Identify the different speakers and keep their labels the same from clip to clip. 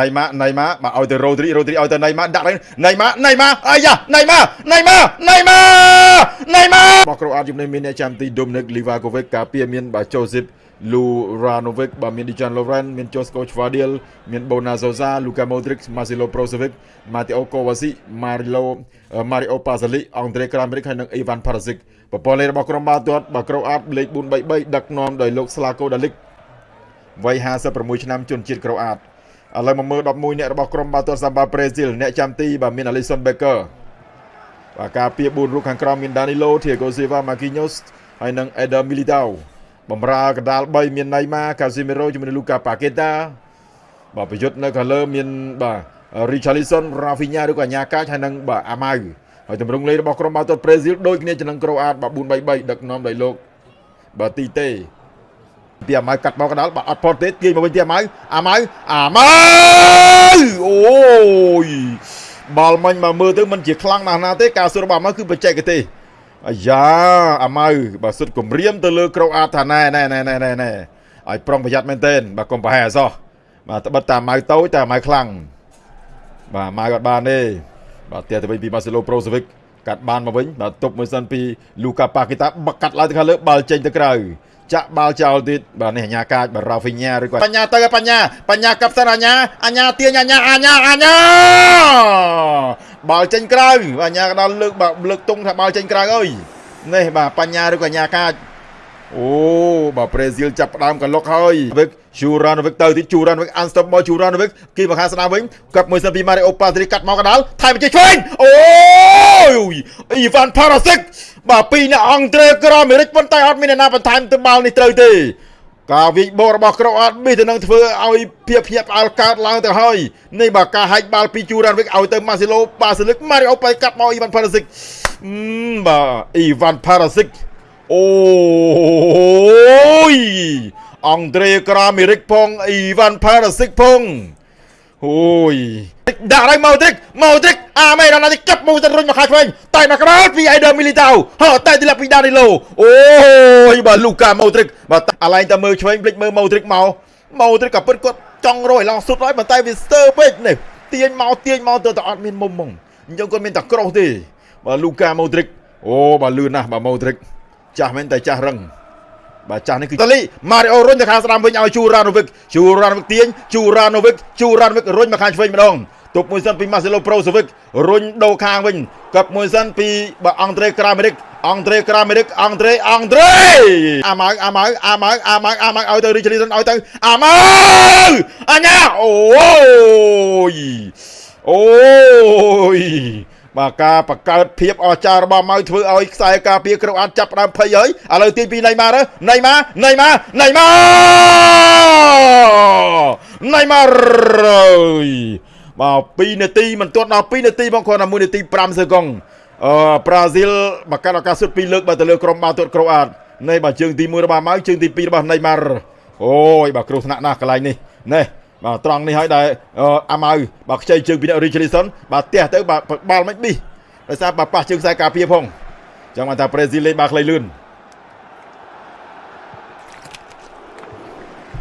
Speaker 1: ណៃម៉ាណៃម៉ាបាទឲ្យទៅរ៉ូទ្រីរ៉ូទ្រីឲ្យទៅណៃម៉ាដាក់ណៃម៉ាណៃម៉ាអាយ៉ាណៃម៉ាណៃម៉ាណៃម៉ាណៃម៉ាបោះក្រូអាតជំនាញមានអ្នកចាំទី Dominic Livakovic ការពារមានបាទ Joseph Luranovic បាទមាន Dejan Lovren មាន Josko Chvadil មាន Bona Zosa Luka Modric Marcelo Brozovic Mateo Kovacic Mario Mario Pasalic Andre Kramaric ហើយនិង Ivan Perisic ប្រព័ន្ធលេខរបស់ក្រុមបាល់ទាត់បាទក្រូអាតលេខ433ដឹកនាំដោយលោក Slavko Dalic វ័យ56ឆ្នាំជនជាតិក្រូអាត ឥឡូវមកមើល11អ្នករបស់ក្រុមបាល់ទាត់សាំបាប្រេស៊ីលអ្នកចាំទីបាទមាន Alisson Becker បាទការពារ4រូបខាងក្រោមមាន Danilo Thiago Silva Marquinhos ហើយនិង Eder Militao បំរើកណ្ដាល3មាន Neymar Casemiro ជាមួយនឹង Luka Paqueta បាទប្រយុទ្ធនៅខាងលើមានបាទ Richarlison Rafinha ឬក៏អាញាកាចហើយនិងបាទ Amau ហើយទម្រង់លេខរបស់ក្រុមបាល់ទាត់ប្រេស៊ីលដូចគ្នាជានឹងក្រូអាតបាទ4-3-3ដឹកនាំដោយលោកបាទទីតេ ពីអាម៉ៅកាត់មកកណ្ដាលបាទអត់ផុតទេទាញមកវិញទីអាម៉ៅអាម៉ៅអាម៉ៅអូយបាល់មិញមកមើលទៅមិនជាខ្លាំងណាស់ណាទេការសួររបស់អាម៉ៅគឺបច្ចេកទេសអាយ៉ាអាម៉ៅបាទសុទ្ធគម្រាមទៅលើក្រូអាតថាណែណែណែណែណែណែឲ្យប្រុងប្រយ័ត្នមែនទែនបាទកុំប្រហែលអសោះបាទត្បិតតែអាម៉ៅតូចតែអាម៉ៅខ្លាំងបាទអាម៉ៅអត់បានទេបាទទៀតទៅវិញពីម៉ាសេឡូប្រូសូវិកកាត់បានមកវិញបាទទប់មួយសិនពីលូកាប៉ាគីតាបកាត់ឡើងទៅខាងលើបាល់ចេញទៅក្រៅ ចាក់បាល់ចោលទៀតបាទនេះអញ្ញាកាចបាទរ៉ាហ្វីញ៉ាឬក៏បញ្ញាទៅបញ្ញាបញ្ញាកាប់សិនអញ្ញាអញ្ញាទាញអញ្ញាអញ្ញាអញ្ញាបាល់ចេញក្រៅអញ្ញាក៏ដល់លើកបាទលើកតុងថាបាល់ចេញក្រៅអើយនេះបាទបញ្ញាឬក៏អញ្ញាកាចអូបាទប្រេស៊ីលចាប់ផ្ដើមកលុកហើយ វិកជូរ៉ានវិកទៅទីជូរ៉ានវិកអានស្តុបបលជូរ៉ានវិកគីមកខាងស្ដាំវិញកាប់មួយសិនពីម៉ារីអូប៉ាត្រីកាត់មកកដាលថែមជិះឆ្វេងអូយអ៊ីវ៉ាន់ផារ៉ាសិកបាទពីរអ្នកអង់ត្រេក្រអាមេរិកប៉ុន្តែអត់មានអ្នកណាបន្ថែមទៅបាល់នេះត្រូវទេការវិចបោរបស់ក្រអត់មានទៅនឹងធ្វើឲ្យភាពភ្ញាក់ផ្អើលកើតឡើងទៅហើយនេះបាទការហាច់បាល់ពីជូរ៉ានវិកឲ្យទៅម៉ាស៊ីឡូប៉ាសិលិកម៉ារីអូប៉ៃកាត់មកអ៊ីវ៉ាន់ផារ៉ាសិកបាទអ៊ីវ៉ាន់ផារ៉ាសិកអូយ អង់ត្រេក្រាមេរិកផងអ៊ីវ៉ាន់ផារ៉ាសិកផងអូយដាក់ឲ្យម៉ូទ្រិកម៉ូទ្រិកអាមេរ៉ាណាទីកាប់មួយទៅរុញមកខាងឆ្វេងតែមកក្រោយពីអេដឺមីលីតាវហោតែទីឡាពីដានីឡូអូយបាទលូកាម៉ូទ្រិកបាទអាឡែងតែមើលឆ្វេងភ្លេចមើលម៉ូទ្រិកមកម៉ូទ្រិកក៏ពិតគាត់ចង់រយឡងសុទ្ធហើយប៉ុន្តែវាស្ទើពេកនេះទាញមកទាញមកទៅតែអត់មានមុំហ្មងអញ្ចឹងគាត់មានតែក្រោះទេបាទលូកាម៉ូទ្រិកអូបាទលឿនណាស់បាទម៉ូទ្រិកចាស់មែនតែចាស់រឹង បាទចាស់នេះគឺតាលីម៉ារីអូរុញទៅខាងស្ដាំវិញឲ្យជូរ៉ាណូវិកជូរ៉ាណូវិកទាញជូរ៉ាណូវិកជូរ៉ាណូវិករុញមកខាងឆ្វេងម្ដងទប់មួយសិនពីម៉ាសេឡូប្រូសូវិករុញដូរខាងវិញកັບមួយសិនពីបាទអង់ត្រេក្រាមេរិកអង់ត្រេក្រាមេរិកអង់ត្រេអង់ត្រេអាម៉ៅអាម៉ៅអាម៉ៅអាម៉ៅអាម៉ៅឲ្យទៅរីជលីសិនឲ្យទៅអាម៉ៅអញ្ញាអូយអូយ បាទការបង្កើតភាពអស្ចារ្យរបស់ម៉ៅធ្វើឲ្យខ្សែការពារក្រុងអានចាប់ផ្ដើមភ័យហើយឥឡូវទាញពីណៃម៉ាទៅណៃម៉ាណៃម៉ាណៃម៉ាណៃម៉ាអើយបាទ2នាទីមិនទាន់ដល់2នាទីបងគ្រាន់តែ1នាទី5សឺកុងអឺប្រាស៊ីលមកកាត់ឱកាសសុទ្ធ2លើកបាទទៅលើក្រុមបាល់ទាត់ក្រូអាតនេះបាទជើងទី1របស់ម៉ៅជើងទី2របស់ណៃម៉ាអូយបាទគ្រោះថ្នាក់ណាស់កន្លែងនេះនេះ បាទត្រង់នេះហើយដែលអាម៉ៅបាទខ្ចីជើងពីអ្នក Richardson បាទផ្ទះទៅបាទបាល់មិនប៊ីដោយសារបាទប៉ះជើងខ្សែការពារផងចឹងបានថាប្រេស៊ីលលេងបាទខ្លីលឿន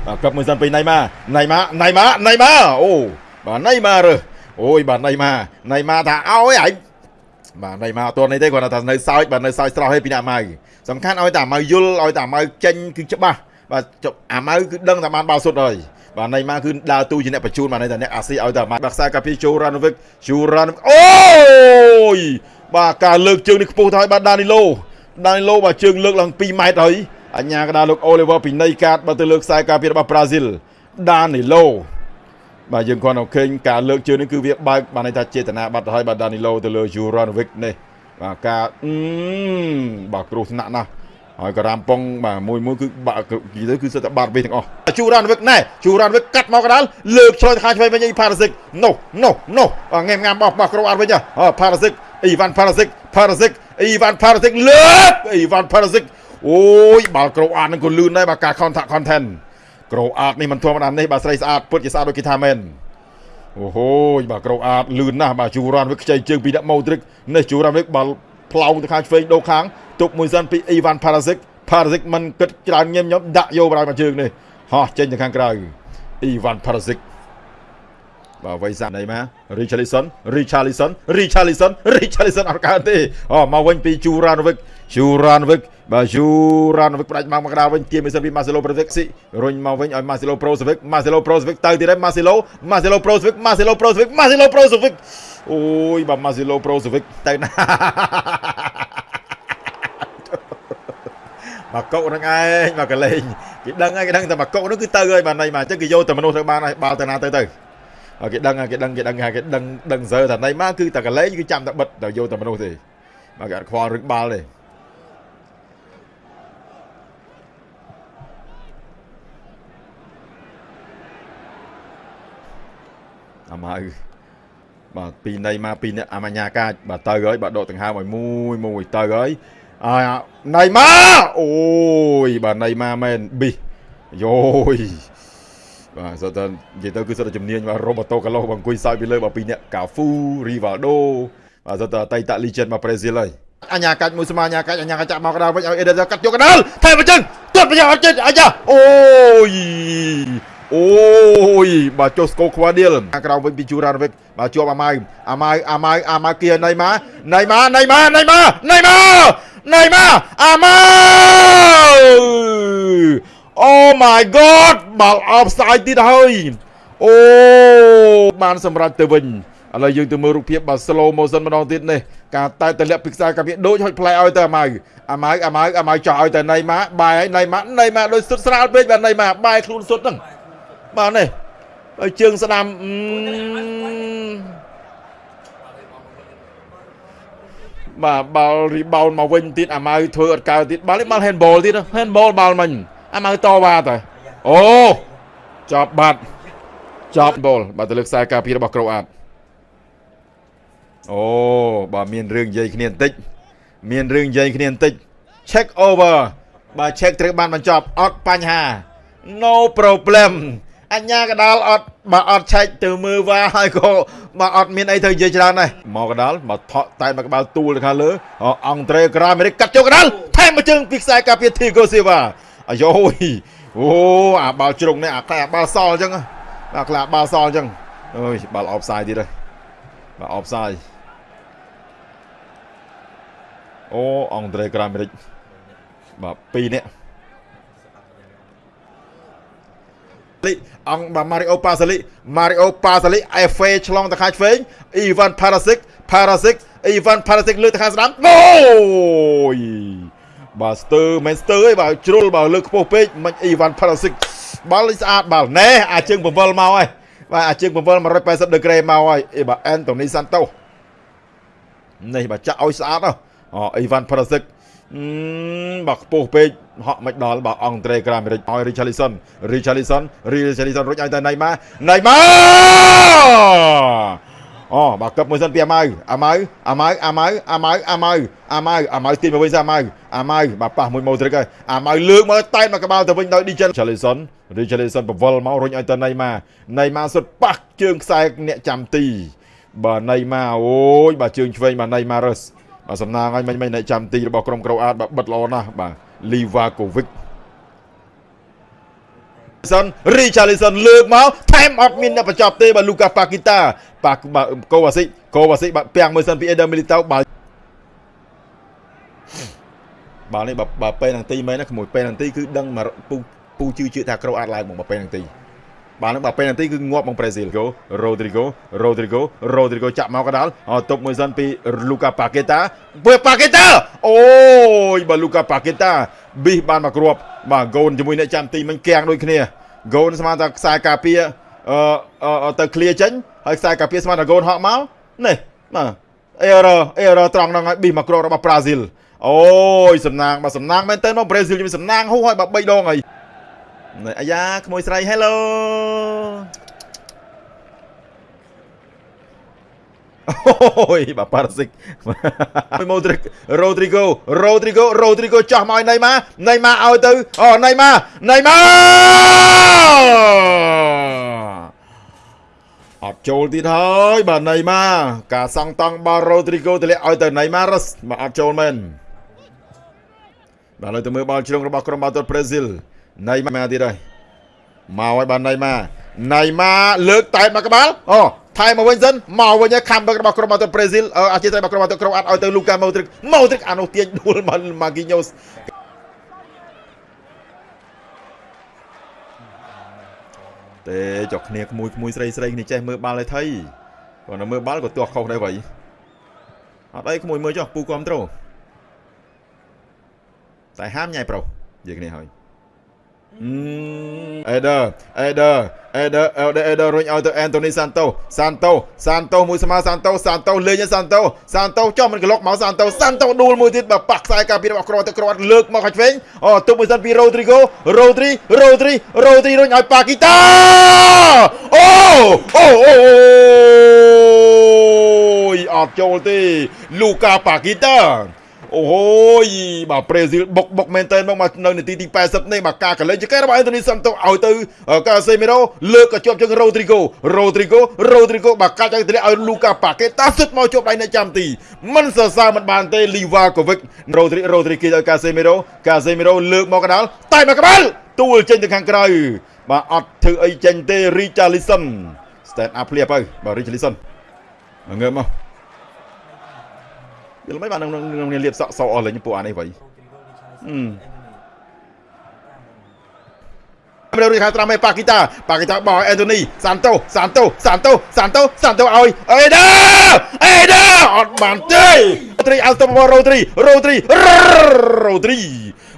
Speaker 1: បាទកັບមួយសិនពីណៃម៉ាណៃម៉ាណៃម៉ាណៃម៉ាអូបាទណៃម៉ារើអូយបាទណៃម៉ាណៃម៉ាថាអោយឯងបាទណៃម៉ាអត់ទាន់នេះទេគាត់ថានៅសើចបាទនៅសើចស្រស់ឲ្យពីអ្នកម៉ៅសំខាន់ឲ្យតែម៉ៅយល់ឲ្យតែម៉ៅចេញគឺច្បាស់បាទអាម៉ៅគឺដឹងតែបានបាល់សុទ្ធហើយ បាទណៃម៉ាគឺដើរទូជាអ្នកបញ្ជូនបាទតែអ្នកអាស៊ីឲ្យតែម៉ាបាក់សាកាពីជូរ៉ាណូវិកជូរ៉ាណូអូយបាទការលើកជើងនេះខ្ពស់ទៅហើយបាទដានីឡូដានីឡូបាទជើងលើកឡើង2ម៉ែត្រហើយអញ្ញាកដាលោកអូលីវ៉ាពីនៃកាតបាទទៅលើខ្សែការពាររបស់ប្រាស៊ីលដានីឡូបាទយើងគាត់ឃើញការលើកជើងនេះគឺវាបើកបានន័យថាចេតនាបាត់ទៅហើយបាទដានីឡូទៅលើយូរ៉ាណូវិកនេះបាទការអឺបាទគ្រោះថ្នាក់ណាស់ ហើយក៏រ៉ាំប៉ុងបាទមួយមួយគឺបាក់និយាយទៅគឺសិតតែបាត់វិញទាំងអស់ជូរ៉ានវិកណែជូរ៉ានវិកកាត់មកកដាលលើកឆ្លងខាងឆ្វេងវិញអ៊ីផារ៉ាសិកណូណូណូងែមងាមបោះបោះក្រោអាត់វិញអផារ៉ាសិកអ៊ីវ៉ាន់ផារ៉ាសិកផារ៉ាសិកអ៊ីវ៉ាន់ផារ៉ាសិកលើកអ៊ីវ៉ាន់ផារ៉ាសិកអូយបាល់ក្រោអាត់នឹងក៏លឿនដែរបាទការ contact content ក្រោអាត់នេះមិនធម្មតានេះបាទស្រីស្អាតពិតជាស្អាតដូចគេថាមែនអូហូយបាទក្រោអាតលឿនណាស់បាទជូរ៉ានវិកខ្ចីជើងពីដាក់ម៉ូទ្រិកនេះជូរ៉ានវិកបាល់ផ្លោងទៅខាងឆ្វេងដូរខាង ទប់មួយសិនពីអ៊ីវ៉ាន់ផារ៉ាសិកផារ៉ាសិកមិនគិតច្រើនញឹមញោមដាក់យកបណ្ដោយមកជើងនេះហោះចេញទៅខាងក្រៅអ៊ីវ៉ាន់ផារ៉ាសិកបាទវ័យសាណៃមករីឆាលីសុនរីឆាលីសុនរីឆាលីសុនរីឆាលីសុនអត់កើតទេអូមកវិញពីជូរ៉ានវិកជូរ៉ានវិកបាទជូរ៉ានវិកផ្ដាច់មកមកក្តារវិញទាមមិនសិនពីម៉ាសេឡូប្រូសិកស៊ីរុញមកវិញឲ្យម៉ាសេឡូប្រូសិកម៉ាសេឡូប្រូសិកទៅទៀតហើយម៉ាសេឡូម៉ាសេឡូប្រូសិកម៉ាសេឡូប្រូសិកម៉ាសេឡូប្រូសិកអូយបាទម៉ាសេឡូប្រូសិកទៅណា មកកុកនឹងឯងមកកលេងគេដឹងហើយគេដឹងតែមកកុកនោះគឺទៅហើយបាទណៃមកអញ្ចឹងគេយកតែមនុស្សទៅបានហើយបាល់ទៅណាទៅទៅគេដឹងគេដឹងគេដឹងគេដឹងដឹងសើថាណៃមកគឺតែកលេងគឺចាំតែបិទតែយកតែមនុស្សទេមកគេអត់ខ្វល់រឹកបាល់ទេអាម៉ៅបាទពីនៃមកពីអ្នកអាមញ្ញាកាចបាទទៅហើយបាទដកដង្ហើមឲ្យមួយមួយទៅហើយ អាណៃម៉ាអូយបាទណៃម៉ាមែនប៊ីយោយបាទសតើនិយាយទៅគឺសតជំនាញបាទរ៉ូបូតូកាឡូអង្គុយសើចពីលើបាទពីរអ្នកកាហ្វូរីវ៉ាល់ដូបាទសតើអតីត legend មកប្រេស៊ីលហើយអញ្ញាកាច់មួយស្មាអញ្ញាកាច់អញ្ញាកាច់ចាក់មកកដាលវិញឲ្យអេដិតកាត់យកកដាលថែមអញ្ចឹងទាត់ប្រយោជន៍អត់ចិត្តអាយ៉ាអូយអូយបាទចុះស្គូខ្វាឌៀលក្រៅវិញពីជូរ៉ានវិកបាទជាប់អាម៉ៅអាម៉ៅអាម៉ៅអាម៉ៅគៀណៃម៉ាណៃម៉ាណៃម៉ាណៃម៉ាណៃម៉ា ណៃម៉ាអាម៉ៅ Oh my god បាល់អបស្អាយទៀតហើយអូបានសម្រាប់ទៅវិញឥឡូវយើងទៅមើលរូបភាពបាទ slow motion ម្ដងទៀតនេះការតែតម្លាក់ពីខ្សែកាពីដូចហុចផ្លែឲ្យទៅអាម៉ៅអាម៉ៅអាម៉ៅអាម៉ៅចោះឲ្យទៅណៃម៉ាបាយឲ្យណៃម៉ាណៃម៉ាដូចសុទ្ធស្រាលពេកបាទណៃម៉ាបាយខ្លួនសុទ្ធហ្នឹងបាទនេះហើយជើងស្ដាំ បាទបាល់រីបោនមកវិញទៀតអាម៉ៅធ្វើអត់កើទៀតបាល់នេះបាល់ handball ទៀត handball បាល់មិញអាម៉ៅតវ៉ាទៅអូចប់បាត់ចប់បលបាទទៅលើខ្សែការពាររបស់ក្រូអាតអូបាទមានរឿងនិយាយគ្នាបន្តិច មានរឿងនិយាយគ្នាបន្តិច check over បាទ check ត្រូវបានបញ្ចប់អត់បញ្ហា no problem អញ្ញាកដាលអត់បើអត់ឆែកទៅមើលវ៉ាហើយក៏បើអត់មានអីទៅនិយាយច្រើនដែរមកកដាលមកថក់តែមកក្បាលទូលទៅខាងលើអង់ត្រេក្រាមេរិកកាត់ចូលកដាលថែមមួយជើងពីខ្សែការពារធីហ្គូស៊ីវ៉ាអាយ៉ូយអូអាបាល់ជ្រុងនេះអាខ្លាអាបាល់សល់អញ្ចឹងបាទខ្លាបាល់សល់អញ្ចឹងអើយបាល់អបសាយទៀតហើយបាទអបសាយអូអង់ត្រេក្រាមេរិកបាទ2នាក់ លីអង្គបាទម៉ារីអូប៉ាសាលីម៉ារីអូប៉ាសាលីអេហ្វេឆ្លងទៅខាងឆ្វេងអ៊ីវ៉ាន់ផារ៉ាស៊ីកផារ៉ាស៊ីកអ៊ីវ៉ាន់ផារ៉ាស៊ីកលើទៅខាងស្ដាំអូយបាទស្ទើមិនស្ទើអីបាទជ្រុលបាទលើខ្ពស់ពេកមិនអ៊ីវ៉ាន់ផារ៉ាស៊ីកបាល់នេះស្អាតបាល់ណែអាជើងបង្វិលមកហើយបាទអាជើងបង្វិល180ដឺក្រេមកហើយអីបាទអេនតូនីសាន់តូនេះបាទចាក់ឲ្យស្អាតហ៎អូអ៊ីវ៉ាន់ផារ៉ាស៊ីក បើខ្ពស់ពេកហក់មិនដល់បើអង់ត្រេក្រាមេរិកឲ្យ Richarlison Richarlison Richarlison រួចឲ្យទៅណៃម៉ាណៃម៉ាអូបើកឹបមួយសិនពីអាម៉ៅអាម៉ៅអាម៉ៅអាម៉ៅអាម៉ៅអាម៉ៅអាម៉ៅអាម៉ៅទីមកវិញសិអាម៉ៅអាម៉ៅបើប៉ះមួយម៉ូទ្រិកហើយអាម៉ៅលើកមកតែមកក្បាលទៅវិញដោយ Richarlison Richarlison បវលមករុញឲ្យទៅណៃម៉ាណៃម៉ាសុទ្ធប៉ះជើងខ្សែអ្នកចាំទី បើណៃម៉ាអូយបើជើងឆ្វេងបើណៃម៉ារឹស បាទសំណាងឲ្យមិញមិញអ្នកចាំទីរបស់ក្រុមក្រូអាតបាទបិទល្អណាស់បាទ Livakovic សិន Richarlison លើកមកថែមអត់មានអ្នកបញ្ចប់ទេបាទ Lucas Paqueta ប៉ាកូវ៉ាស៊ីកូវ៉ាស៊ីបាទពាំងមើលសិនពី Eder Militao បាទបាទនេះបើពេលនឹងទីមែនណាក្មួយពេលនឹងទីគឺដឹងមកពូពូជឿជឿថាក្រូអាតឡើងមកពេលនឹងទី បាទនឹងបាទពេលនាទីគឺងាប់មកប្រេស៊ីលកូរ៉ូទ្រីហ្គោរ៉ូទ្រីហ្គោរ៉ូទ្រីហ្គោចាក់មកកដាលតុបមួយសិនពីលូកាប៉ាកេតាពើប៉ាកេតាអូយបាទលូកាប៉ាកេតាប៊ីសបានមកគ្រាប់បាទហ្គោនជាមួយអ្នកចាំទីមិញកៀងដូចគ្នាហ្គោនស្មានថាខ្សែការពារអឺទៅឃ្លៀចេញហើយខ្សែការពារស្មានថាហ្គោនហក់មកនេះបាទអេរ៉អេរ៉ត្រង់ហ្នឹងហើយប៊ីសមកគ្រាប់របស់ប្រាស៊ីលអូយសំណាងបាទសំណាងមែនតើមកប្រេស៊ីលជាមួយសំណាងហូរហើយបាទ3ដងហើយ អាយ៉ាក្មួយស្រី Hello អូយបាប៉ារ៉ាស៊ីកមួយម៉ូទ្រិករ៉ូទ្រីហ្គោរ៉ូទ្រីហ្គោរ៉ូទ្រីហ្គោចោះមកឲ្យណៃម៉ាណៃម៉ាឲ្យទៅអូណៃម៉ាណៃម៉ាអត់ចូលទៀតហើយបាទណៃម៉ាការសង់តង់បាល់រ៉ូទ្រីហ្គោទម្លាក់ឲ្យទៅណៃម៉ារ៉ាស់បាទអត់ចូលមែនបាទឥឡូវទៅមើលបាល់ជ្រុងរបស់ក្រុមបាល់ទាត់ប្រេស៊ីល ណៃម៉ាទៀតហើយមកឲ្យបានណៃម៉ាណៃម៉ាលើកតែមកក្បាលអូថែមកវិញសិនមកវិញខាំបឹករបស់ក្រុមបាល់ទះប្រេស៊ីលអជាត្រីរបស់ក្រុមបាល់ទះក្រុមអាត់ឲ្យទៅលូកាម៉ូទ្រិកម៉ូទ្រិកអានោះទាញដួលមកម៉ាគីញ៉ូសទេចុះគ្នាក្មួយក្មួយស្រីស្រីគ្នាចេះមើលបាល់ឲ្យថៃគាត់នៅមើលបាល់ក៏ទាស់ខុសដែរវ៉ៃអត់អីក្មួយមើលចុះពូគ្រប់ត្រូតែហាមញ៉ៃប្រុសនិយាយគ្នាហើយ អេដឺអេដឺអេដឺអេដឺអេដឺរុញឲ្យទៅអេនតូនីសាន់តូសាន់តូសាន់តូមួយស្មើសាន់តូសាន់តូលេងសាន់តូសាន់តូចុះមិនក្លុកមកសាន់តូសាន់តូដួលមួយទៀតបើប៉ះខ្សែការពាររបស់ក្រទៅក្រលើកមកខាច់វិញអូទុបមួយសិនពីរ៉ូទ្រីហ្គោរ៉ូទ្រីរ៉ូទ្រីរ៉ូទ្រីរុញឲ្យប៉ាគីតាអូអូអូយអត់ចូលទេលូកាប៉ាគីតា អូយបាទប្រេស៊ីលបុកបុកមែនតើមកមកនៅនាទីទី80នេះបាទការកលេចចកែរបស់អេនតូនីសាន់តូឲ្យទៅកាសេមីរ៉ូលើកក៏ជាប់ជើងរ៉ូទ្រីហ្គោរ៉ូទ្រីហ្គោរ៉ូទ្រីហ្គោបាទកាច់ឲ្យទម្លាក់ឲ្យលូកាប៉ាកេតាសុទ្ធមកជាប់ដៃនៅចាំទីមិនសរសើរមិនបានទេលីវ៉ាកូវិករ៉ូទ្រីរ៉ូទ្រីគីឲ្យកាសេមីរ៉ូកាសេមីរ៉ូលើកមកកណ្ដាលតែមកក្បាលទួលចេញទៅខាងក្រៅបាទអត់ធ្វើអីចេញទេរីចាលីសុន stand up ភ្លាបទៅបាទរីចាលីសុនងើបមក យល់មិនបាននឹងលៀបសក់សអស់លេងពួកអានេះវៃអឺមេរីខាត្រាមេប៉ាគីតាប៉ាគីតាបោះអេនតូនីសាន់តូសាន់តូសាន់តូសាន់តូសាន់តូឲ្យអេដាអេដាអត់បានទេត្រីអល់តូរ៉ូទ្រីរ៉ូទ្រីរ៉ូទ្រី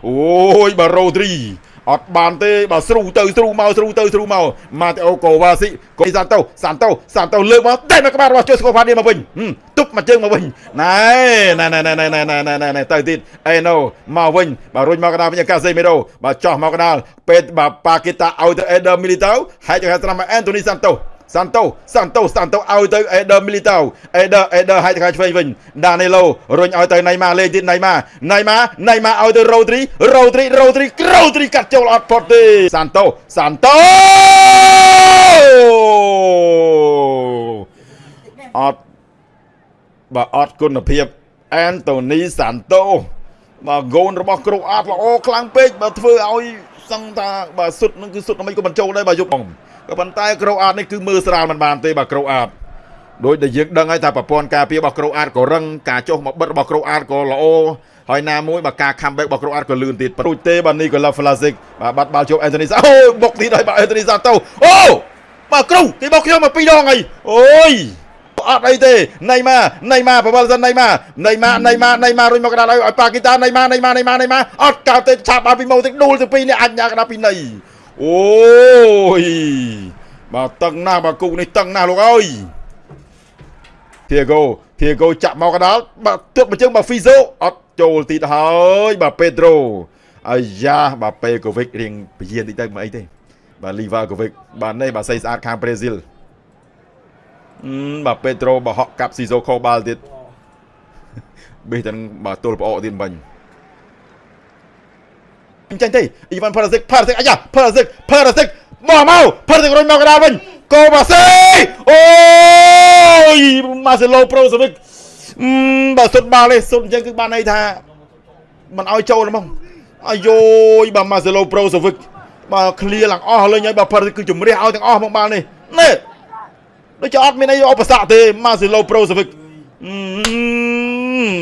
Speaker 1: អូយបាទរ៉ូទ្រី អត់បានទេបើស្រូទៅស្រូមកស្រូទៅស្រូមកម៉ាតេអូកូវ៉ាស៊ីកូសាន់តូសាន់តូសាន់តូលើកមកតែមកក្បាលរបស់ជូស្កូផាឌីមកវិញទប់មកជើងមកវិញណែណែណែណែណែណែណែណែណែទៅទៀតអេណូមកវិញបើរុញមកកណ្ដាលវិញកាសេមីរ៉ូបើចោះមកកណ្ដាលពេតបើប៉ាគីតាឲ្យទៅអេដឺមីលីតៅហើយចង្ហាត្រាំមកអេនតូនីសាន់តូ សាន់តូសាន់តូសាន់តូឲ្យទៅអេដឺមីលីតៅអេដឺអេដឺឲ្យទៅខាងឆ្វេងវិញដានេឡូរុញឲ្យទៅណៃម៉ាលេងទៀតណៃម៉ាណៃម៉ាណៃម៉ាឲ្យទៅរ៉ូទ្រីរ៉ូទ្រីរ៉ូទ្រីរ៉ូទ្រីកាត់ចូលអត់ផុតទេសាន់តូសាន់តូអត់បើអត់គុណភាពអេនតូនីសាន់តូបើហ្គោនរបស់គ្រូអាតល្អខ្លាំងពេកបើធ្វើឲ្យសឹងថាបើសុទ្ធនឹងគឺសុទ្ធមិនក៏បញ្ចូលដែរបើយប់បង ក៏ប៉ុន្តែក្រូអាតនេះគឺមើលស្រាលមិនបានទេបាទក្រូអាតដោយដែលយើងដឹងហើយថាប្រព័ន្ធការពាររបស់ក្រូអាតក៏រឹងការចុះមកបិទរបស់ក្រូអាតក៏ល្អហើយណាមួយបើការ comeback របស់ក្រូអាតក៏លឿនទៀតព្រួចទេបាទនេះក៏ Love Flasic បាទបាត់បាល់ជប់អេនតូនីសាអូបុកទៀតហើយបាទអេនតូនីសាទៅអូបាទគ្រូគេបុកខ្ញុំមកពីរដងហើយអូយអត់អីទេណៃម៉ាណៃម៉ាប្រវល់សិនណៃម៉ាណៃម៉ាណៃម៉ាណៃម៉ារុញមកកណ្ដាលឲ្យប៉ាគីតាណៃម៉ាណៃម៉ាណៃម៉ាណៃម៉ាអត់កោតទេឆាប់ឲ្យពីមកទឹកដួលទៅពីរនេះអាចញ៉ាកណ្ដាលពីណៃ អូយបាទតឹងណាស់បាទគូនេះតឹងណាស់លោកអើយធីហ្គោធីហ្គោចាក់មកកដាលបាទទើបមកជើងបាទហ្វីហ្សូអត់ចូលទីទៅហើយបាទពេត្រូអាយ៉ាបាទពេកូវិករៀងពយាតិចទៅមិនអីទេបាទលីវ៉ាកូវិកបាទនេះបាទស្អីស្អាតខាងប្រេស៊ីលអឺបាទពេត្រូបហក់កាប់ស៊ីសូខូបាល់ទៀតបេះទាំងបាទទល់ប្អកទៀតបាញ់ អញ្ចឹងទេអ៊ីវ៉ាន់ផារ៉ាសិកផារ៉ាសិកអាយ៉ាផារ៉ាសិកផារ៉ាសិកមកមកផារ៉ាសិករុញមកកណ្ដាលវិញកូបាសេអូយម៉ាសេឡូប្រូសវិកអឺបើសុតបាល់ទេសុតអញ្ចឹងគឺបានន័យថាមិនឲ្យចូលហ្មងអាយយបាទម៉ាសេឡូប្រូសវិកបាទឃ្លៀឡើងអស់លេងហើយបាទផារ៉ាសិកគឺជំរះឲ្យទាំងអស់មកបាល់នេះនេះដូចអត់មានអីឧបសគ្គទេម៉ាសេឡូប្រូសវិកអឺ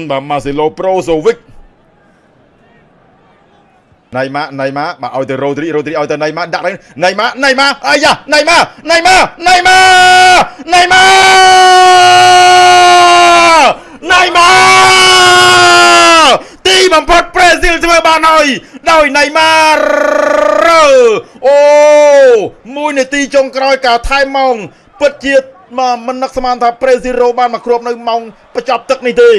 Speaker 1: បាទម៉ាសេឡូប្រូសវិក ណៃម៉ាណៃម៉ាបាទឲ្យទៅរ៉ូទ្រីរ៉ូទ្រីឲ្យទៅណៃម៉ាដាក់ណៃម៉ាណៃម៉ាអាយ៉ាណៃម៉ាណៃម៉ាណៃម៉ាណៃម៉ាណៃម៉ាទីបំផុតប្រេស៊ីលធ្វើបានហើយដោយណៃម៉ាអូមួយនាទីចុងក្រោយការថែមម៉ោងពិតជាមកមិននឹកស្មានថាប្រេស៊ីរ៉ូបានមកគ្របនៅម៉ោងបញ្ចប់ទឹកនេះទេ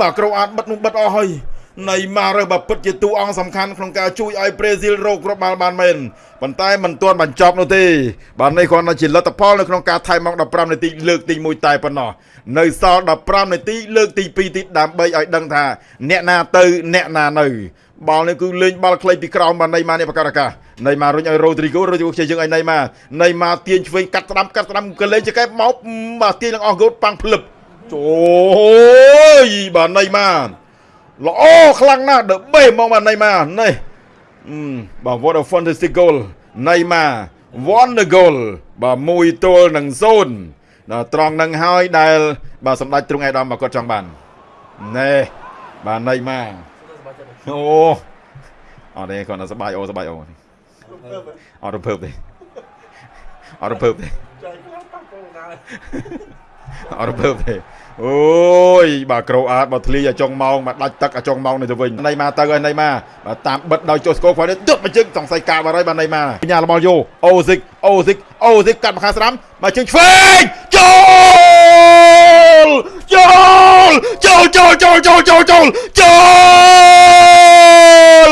Speaker 1: បាទគ្រូអាចបិទនោះបិទអស់ហើយ នៃម៉ារើបើពិតជាតួអង្គសំខាន់ក្នុងការជួយឲ្យប្រេស៊ីលរកគ្រាប់បាល់បានមែនប៉ុន្តែមិនទាន់បញ្ចប់នោះទេបាទនេះគ្រាន់តែជាលទ្ធផលនៅក្នុងការថែមមក15នាទីលើកទី1តែប៉ុណ្ណោះនៅសល់15នាទីលើកទី2ទីដើម្បីឲ្យដឹងថា អ្នកណាទៅអ្នកណានៅបាល់នេះគឺលេងបាល់ខ្លីពីក្រោមបាទនៃម៉ានេះបការកាណៃម៉ារុញឲ្យរ៉ូទ្រីហ្គោរ៉ូទ្រីហ្គោខ្ជិលយើងឲ្យណៃម៉ាណៃម៉ាទាញឆ្វេងកាត់ស្ដាំកាត់ស្ដាំក៏លេងចកែមកបាទទាញឡើងអស់គោតប៉ាំងភ្លឹបអូយបាទណៃម៉ា ល្អខ្លាំងណាស់ដបេហ្មងបាទណៃម៉ានេះបាទ what a fantastic goal ណៃម៉ា won the goal បាទមួយទល់នឹង0ដល់ត្រង់នឹងហើយដែល បាទសម្ដេចទ្រង់ឯកឧត្តមគាត់ចង់បានណែបាទណៃម៉ាអូអត់ទេគាត់នៅសបាយអូសបាយអូអត់រំភើបទេអត់រំភើបទេ អត់រំភើបទេអូយបាទក្រូអាតបើធ្លីឲ្យចុងម៉ោងបាទដាច់ទឹកឲ្យចុងម៉ោងនេះទៅវិញណៃម៉ាទៅហើយណៃម៉ាបាទតាមបិទដោយចុះស្គរគាត់នេះទត់មកជើងសង្ស័យកាបាត់ហើយបាទណៃម៉ាបញ្ញារបស់យោអូស៊ីកអូស៊ីកអូស៊ីកកាត់មកខាងស្ដាំមកជើងឆ្វេងចូលចូលចូលចូលចូលចូលចូលចូលចូល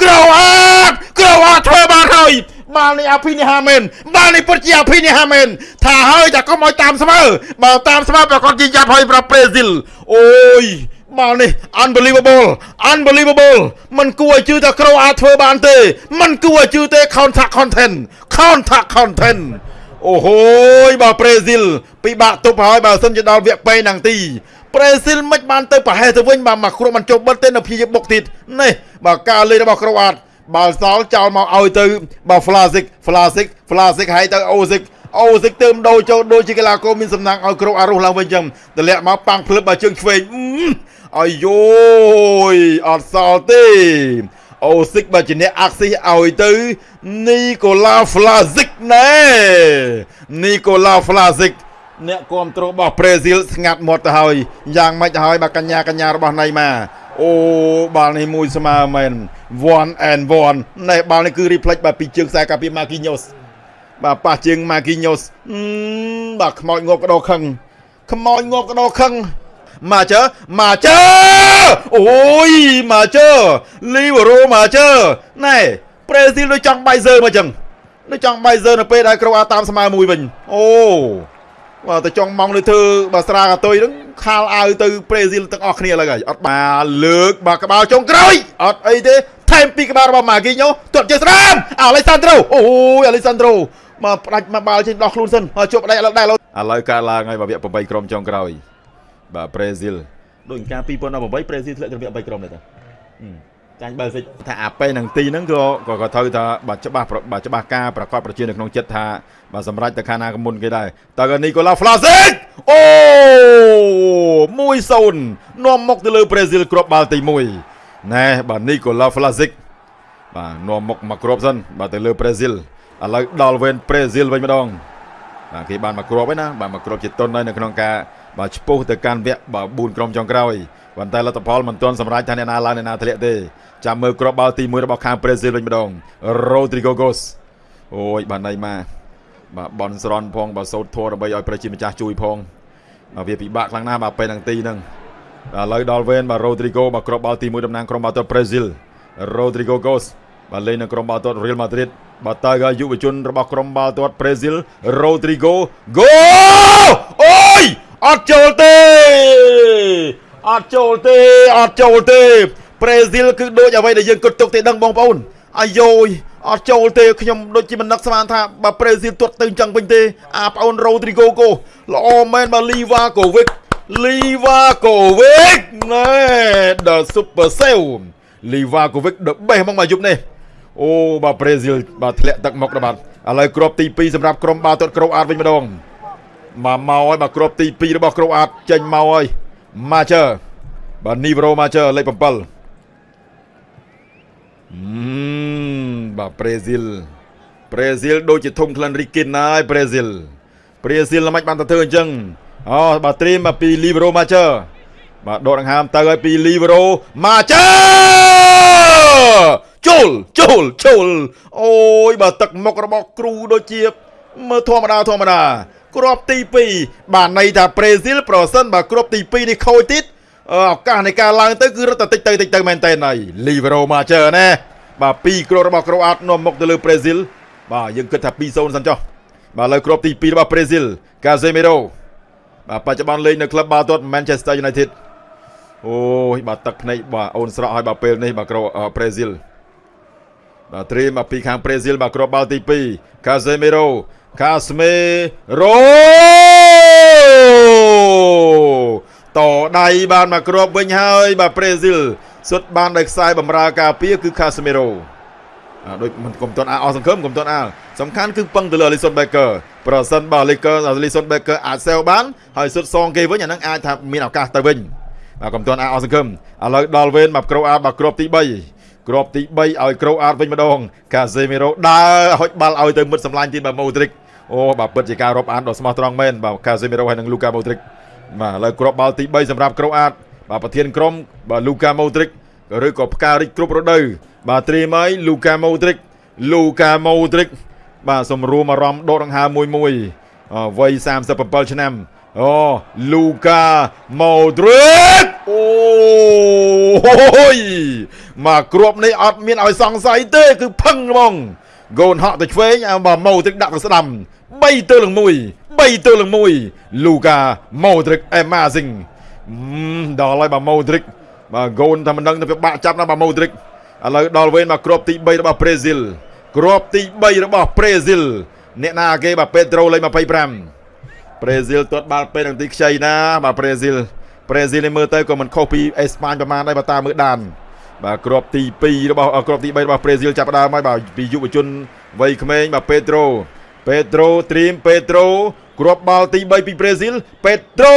Speaker 1: ក្រូអាតក្រូអាតធ្វើបានហើយ បាល់នេះអភិនិហាមែនបាល់នេះពិតជាអភិនិហាមែនថាហើយតែកុំឲ្យតាមស្មើបើតាមស្មើប្រកាសជាយ៉ាប់ហើយប្រាប់ប្រេស៊ីលអូយបាល់នេះ unbelievable unbelievable มันគួរឲ្យជឿថាក្រូអាចធ្វើបានទេมันគួរឲ្យជឿទេ contact content contact content អូហូយបើប្រេស៊ីលពិបាកទប់ហើយបើសិនជាដល់វគ្គពេនឹងទីប្រេស៊ីលមិនបានទៅប្រហែសទៅវិញបាទមកគ្រួមិនចុះបិទទេនៅព្យាយាមបុកទៀតនេះបើការលេងរបស់ក្រូអាត បាល់សល់ចោលមកឲ្យទៅបើ Flasic Flasic Flasic ហើយទៅ Osic អូសិកទៅមដូរចូលដូចជាកីឡាករមានសំណាងឲ្យគ្រប់អារុះឡើងវិញចឹងតម្លាក់មកប៉ាំងភ្លឹបបើជើងឆ្វេងអាយយអត់សល់ទេអូសិកបើជាអ្នកអាក់ស៊ីឲ្យទៅនីកូឡាហ្វ្លាស៊ីកណែនីកូឡាហ្វ្លាស៊ីកអ្នកគ្រប់គ្រងរបស់ប្រេស៊ីលស្ងាត់មាត់ទៅហើយយ៉ាងម៉េចទៅហើយបើកញ្ញាកញ្ញារបស់ណៃម៉ា អូបាល់នេះមួយស្មើមែន1 and 1នេះបាល់នេះគឺ reflect បាទពីជើងខ្សែកាពី Marquinhos បាទប៉ះជើង Marquinhos បាទខ្មោចងាប់កដោខឹងខ្មោចងាប់កដោខឹងមកជើមកជើអូយមកជើលីវរ៉ូមកជើណែប្រេស៊ីលដូចចង់បាយសើមកចឹងដូចចង់បាយសើនៅពេលដែលក្រូអាតាមស្មើមួយវិញអូ បាទទៅចង់ម៉ងលើធ្វើបើស្រាកាតុយហ្នឹងខាលអាវទៅប្រេស៊ីលទាំងអស់គ្នាឡើយអត់បាទលើកបាទក្បាលចុងក្រោយអត់អីទេថែមពីក្បាលរបស់ម៉ាគីញ៉ូទាត់ជើស្រាមអាឡេសាន់ដ្រូអូយអាឡេសាន់ដ្រូមកផ្ដាច់មកបាល់ចេញដោះខ្លួនសិនមកជប់ដៃឥឡូវដែរឥឡូវកើតឡើងហើយបើវគ្គ8ក្រុមចុងក្រោយបាទប្រេស៊ីលដូចការ2018ប្រេស៊ីលធ្លាក់ទៅវគ្គ8ក្រុមដែរតា ចាញ់បើសិចថាអាពេលនឹងទីហ្នឹងក៏ក៏ត្រូវថាបាទច្បាស់បាទច្បាស់ការប្រកបប្រជានៅក្នុងចិត្តថាបាទសម្រាប់ទៅខាងណាកមុនគេដែរតើនីកូឡាហ្វ្លាសិកអូ1-0នាំមុខទៅលើប្រេស៊ីលគ្រាប់បាល់ទី1ណែបាទនីកូឡាហ្វ្លាសិកបាទនាំមុខមកគ្រាប់សិនបាទទៅលើប្រេស៊ីលឥឡូវដល់វេនប្រេស៊ីលវិញម្ដងបាទគេបានមកគ្រាប់ហើយណាបាទមកគ្រាប់ជាតុនហើយនៅក្នុងការបាទឆ្ពោះទៅកាន់វគ្គបាទ4ក្រុមចុងក្រោយ ប៉ុន្តែលទ្ធផលមិនទាន់សម្រេចថាអ្នកណាឡើងអ្នកណាធ្លាក់ទេចាំមើលគ្រាប់បាល់ទី1របស់ខាងប្រេស៊ីលវិញម្ដង Rodrigo Gos អូយបាទណៃម៉ាបាទបនស្រន់ផងបាទសោតធัวដើម្បីឲ្យប្រជាម្ចាស់ជួយផងបាទវាពិបាកខ្លាំងណាស់បាទពេលនឹងទីហ្នឹងឥឡូវដល់វេនបាទ Rodrigo បាទគ្រាប់បាល់ទី1តំណាងក្រុមបាល់ទាត់ប្រេស៊ីល Rodrigo Gos បាទលេងនៅក្រុមបាល់ទាត់ Real Madrid បាទតើយុវជនរបស់ក្រុមបាល់ទាត់ប្រេស៊ីល Rodrigo Go អូយអត់ចូលទេ អត់ចូលទេអត់ចូលទេប្រេស៊ីលគឺដូចអ្វីដែលយើងគិតទុកទេដឹងបងប្អូនអាយយអត់ចូលទេខ្ញុំដូចជាមិននឹកស្មានថាបើប្រេស៊ីលទាត់ទៅអញ្ចឹងវិញទេអាប្អូនរ៉ូទ្រីហ្គោកូល្អមែនបើលីវ៉ាកូវិកលីវ៉ាកូវិកណែ The Super Sale លីវ៉ាកូវិក the best ហ្មងមកយប់នេះអូបាទប្រេស៊ីលបាទធ្លាក់ទឹកមុខដល់បាទឥឡូវគ្រាប់ទី2សម្រាប់ក្រុមបាល់ទាត់ក្រូអាតវិញម្ដងមកមកហើយបាទគ្រាប់ទី2របស់ក្រូអាតចេញមកហើយ Macher បាទ Nivro Macher លេខ7អឺបាទប្រេស៊ីលប្រេស៊ីលដូចជាធំក្លិនរីគិនហើយប្រេស៊ីលប្រេស៊ីលល្មិចបានទៅធ្វើអញ្ចឹងអូបាទត្រៀមមកពី Livro Macher បាទដកដង្ហើមទៅឲ្យពី Livro Macher ចូលចូលចូលអូយបើទឹកមុខរបស់គ្រូដូចជា មើលធម្មតាធម្មតាគ្រាប់ទី2បាទន័យថាប្រេស៊ីលប្រសិនបើគ្រាប់ទី2នេះខូចទៀតឱកាសនៃការឡើងទៅគឺរត់តែតិចទៅតិចទៅមែនតើហើយលីវេរ៉ូមកជើណាបាទ2គ្រាប់របស់ក្រូអាតនាំមុខទៅលើប្រេស៊ីលបាទយើងគិតថា2-0សិនចុះបាទលើគ្រាប់ទី2របស់ប្រេស៊ីលកាសេមេរ៉ូបាទបច្ចុប្បន្នលេងនៅក្លឹបបាល់ទាត់ Manchester United អូយបាទទឹកភ្នែកបាទអូនស្រក់ឲ្យបាទពេលនេះបាទក្រូប្រេស៊ីលបាទត្រៀមមកពីខាងប្រេស៊ីលបាទគ្រាប់បាល់ទី2កាសេមេរ៉ូ កាស្មេរ៉ូតដៃបានមកគ្របវិញហើយបាទប្រេស៊ីលសុទ្ធបានដោយខ្សែបំរើការពារគឺខាស្មេរ៉ូអាដូចមិនកុំតន់អាអស់សង្ឃឹមកុំតន់អាសំខាន់គឺពឹងទៅលើ Alisson Becker ប្រសិនបើ Lakers Alisson Becker អាចសែវបានហើយសុទ្ធសងគេវិញអាហ្នឹងអាចថាមានឱកាសទៅវិញបាទកុំតន់អាអស់សង្ឃឹមឥឡូវដល់វេនមកក្រូអាតបាទគ្របទី3គ្របទី3ឲ្យក្រូអាតវិញម្ដង Casemiro ដើរហុចបាល់ឲ្យទៅមិត្តសម្លាញ់ទៀតបាទ Modric អូបាទពិតជាការរាប់អានដ៏ស្មោះត្រង់មែនបាទ Casemiro ហើយនិង Luka Modric បាទឥឡូវគ្របបាល់ទី3សម្រាប់ក្រូអាតបាទប្រធានក្រុមបាទ Luka Modric ឬក៏ផ្ការិចគ្រប់រដូវបាទត្រៀមហើយ Luka Modric Luka Modric បាទសម្រួមអារម្មណ៍ដកដង្ហើមមួយមួយអវ័យ37ឆ្នាំអូ Luka Modric អូយមកគ្រាប់នេះអត់មានឲ្យសង្ស័យទេ គឺផឹងហ្មង ហ្គោនហក់ទៅឆ្វេងឲ្យបាទ Modric ដាក់ទៅស្ដាំ3ទល់នឹង1 3ទល់នឹង1 Luka Modric amazing ដល់ហើយបាទ Modric បាទហ្គោនតែមិនដឹងទៅវាបាក់ចាប់ណាបាទ Modric ឥឡូវដល់វេនមកគ្រាប់ទី3របស់ប្រេស៊ីលគ្រាប់ទី3របស់ប្រេស៊ីលអ្នកណាគេបាទពេត្រូលេខ25ប្រេស៊ីលទាត់បាល់ពេលនឹងទីខ្ចីណាបាទប្រេស៊ីលប្រេស៊ីលនេះមើលទៅក៏មិនខុសពីអេស្ប៉ាញប្រហែលដែរបើតាមមើលដាន បាទគ្រាប់ទី2របស់គ្រាប់ទី3របស់ប្រេស៊ីលចាប់ដើមហើយបាទពីយុវជនវ័យក្មេងបាទពេត្រូពេត្រូត្រៀមពេត្រូគ្រាប់បាល់ទី3ពីប្រេស៊ីលពេត្រូ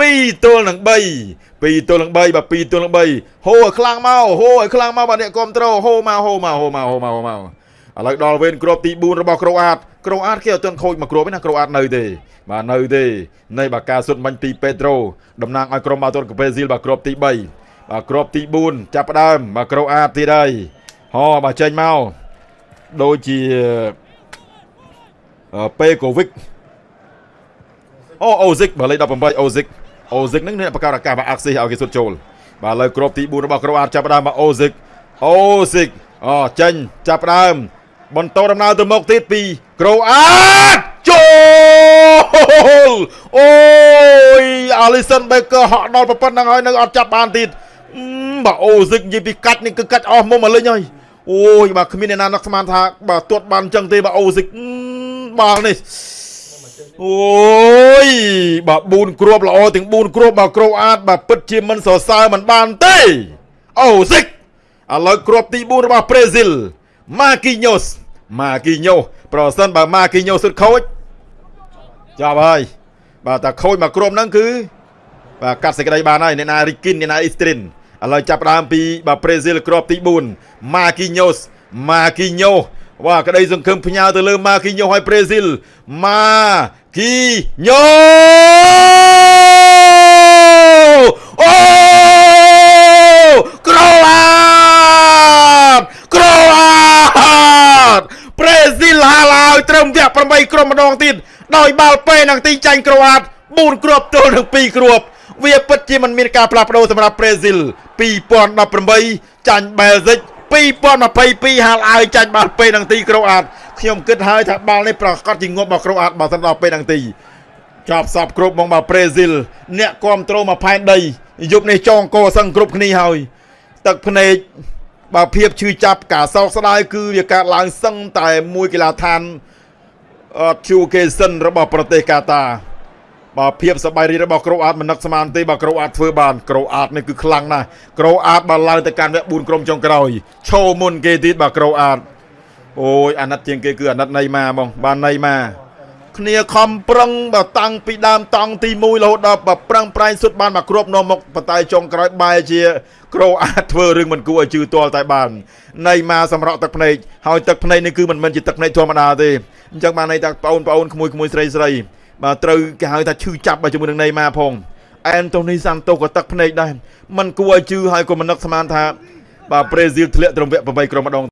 Speaker 1: 2ទល់នឹង3 2ទល់នឹង3បាទ2ទល់នឹង3ហូឲ្យខ្លាំងមកហូឲ្យខ្លាំងមកបាទអ្នកគ្រប់ត្រូហូមកហូមកហូមកហូមកហូមក ឥឡូវដល់វេនគ្រាប់ទី4របស់ក្រូអាតក្រូអាតគេអត់ទាន់ខូចមកគ្រាប់ទេណាក្រូអាតនៅទេបាទនៅទេនៃបាទការសុទ្ធមិញពីពេត្រូតំណាងឲ្យក្រុមបាល់ទាត់កាពេស៊ីលបាទគ្រាប់ទី3បាទគ្រាប់ទី4ចាប់ផ្ដើមបាទក្រូអាតទៀតហើយហោបាទចេញមកដូចជាពេកូវិកអូអូស៊ីកបាទលេខ18អូស៊ីកអូស៊ីកហ្នឹងអ្នកបង្កើតឱកាសបាទអាក់ស៊ីឲ្យគេសុទ្ធចូលបាទឥឡូវគ្រាប់ទី4របស់ក្រូអាតចាប់ផ្ដើមមកអូស៊ីកអូស៊ីកអូចេញចាប់ផ្ដើម បន្តដំណើរទៅមុខទៀតពីក្រូអាតចូលអូយ Alisson Becker ហក់ដល់ប្រពន្ធហ្នឹងហើយនៅអត់ចាប់បានទៀតបាទអូស៊ីកនិយាយពីកាច់នេះគឺកាច់អស់មុំមកលេងហើយអូយបាទគ្មានអ្នកណានឹកស្មានថាបាទទាត់បានអញ្ចឹងទេបាទអូស៊ីកបាល់នេះអូយបាទ4គ្រាប់ល្អទាំង4គ្រាប់បាទក្រូអាតបាទពិតជាមិនសរសើរមិនបានទេអូស៊ីកឥឡូវគ្រាប់ទី4របស់ប្រេស៊ីល ម៉ាគីញ៉ូសម៉ាគីញ៉ូប្រសិនបើម៉ាគីញ៉ូសុទ្ធខូចចាប់ហើយបាទតែខូចមកគ្រាប់ហ្នឹងគឺបាទកាត់សេចក្តីបានហើយអ្នកណារីគីនអ្នកណាអ៊ីស្ទ្រីនឥឡូវចាប់ផ្ដើមពីបាទប្រេស៊ីលគ្រាប់ទី4ម៉ាគីញ៉ូសម៉ាគីញ៉ូបាទក្តីសង្ឃឹមផ្ញើទៅលើម៉ាគីញ៉ូឲ្យប្រេស៊ីលម៉ាគីញ៉ូអូក្រូអាតក្រូអាតប្រេ ស៊ីលហាឡាវត្រឹមវគ្គ8ក្រុមម្ដងទៀតដោយបាល់ពេនឹងទីចាញ់ក្រូអាត4គ្រាប់ទល់នឹង2គ្រាប់វាពិតជាមិនមានការផ្លាស់ប្ដូរសម្រាប់ប្រេស៊ីល2018ចាញ់បែលហ្សិក2022ហាលអាវចាញ់បាល់ពេនឹងទីក្រូអាតខ្ញុំគិតហើយថាបាល់នេះប្រកាសជាងប់មកក្រូអាតបើសិនដល់ពេលនឹងទីចាប់សពគ្រប់មកមកប្រេស៊ីលអ្នកគ្រប់ត្រូលមកផែនដីយប់នេះចងកសឹងគ្រប់គ្នាហើយទឹកភ្នែក បើភាពឈឺចាប់ការសោកស្ដាយគឺវាកើតឡើងសឹងតែមួយកីឡាដ្ឋានអត់ជួគេសិនរបស់ប្រទេសកាតាបាទភាពសប្បាយរីករបស់ក្រូអាតមិននឹកស្មានទេបាទក្រូអាតធ្វើបានក្រូអាតនេះគឺខ្លាំងណាស់ក្រូអាតបើឡើងទៅកាន់វគ្គ4ក្រុមចុងក្រោយឈោមុនគេទៀតបាទក្រូអាតអូយអាណិតជាងគេគឺអាណិតណៃម៉ាបងបាទណៃម៉ា គ្នាខំប្រឹងបើតាំងពីដើមតង់ទី1រហូតដល់បើប្រឹងប្រែងសុទ្ធបានមកគ្របនាំមុខបតែចុងក្រោយបែរជាក្រូអាចធ្វើរឿងមិនគួរឲ្យជឿទាល់តែបានណៃម៉ាសម្រក់ទឹកភ្នែកហើយទឹកភ្នែកនេះគឺមិនមែនជាទឹកភ្នែកធម្មតាទេអញ្ចឹងបានន័យថាបងប្អូនក្មួយក្មួយស្រីស្រីបាទត្រូវគេហៅថាឈឺចាប់បើជាមួយនឹងណេម៉ាផងអែនតូនីសាន់តូក៏ទឹកភ្នែកដែរมันគួរឲ្យជឿហើយក៏មិននឹកស្មានថាបាទប្រេស៊ីលធ្លាក់ត្រឹមវគ្គ8ក្រុមម្ដង